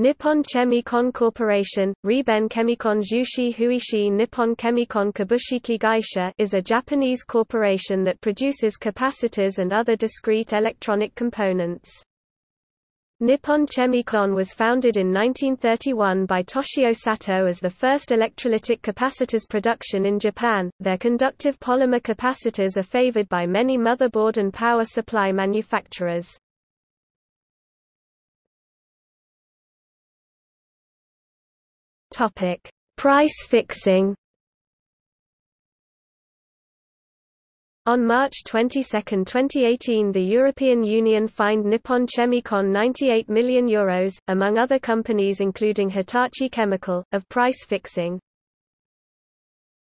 Nippon Chemi-Con Corporation, Riben Chemicon Jushi Huishi Nippon Chemicon Kabushiki Gaisha is a Japanese corporation that produces capacitors and other discrete electronic components. Nippon Chemi-Con was founded in 1931 by Toshio Sato as the first electrolytic capacitors production in Japan. Their conductive polymer capacitors are favored by many motherboard and power supply manufacturers. Topic: Price fixing. On March 22, 2018 the European Union fined Nippon Chemi-Con €98 million, Euros, among other companies including Hitachi Chemical, of price fixing.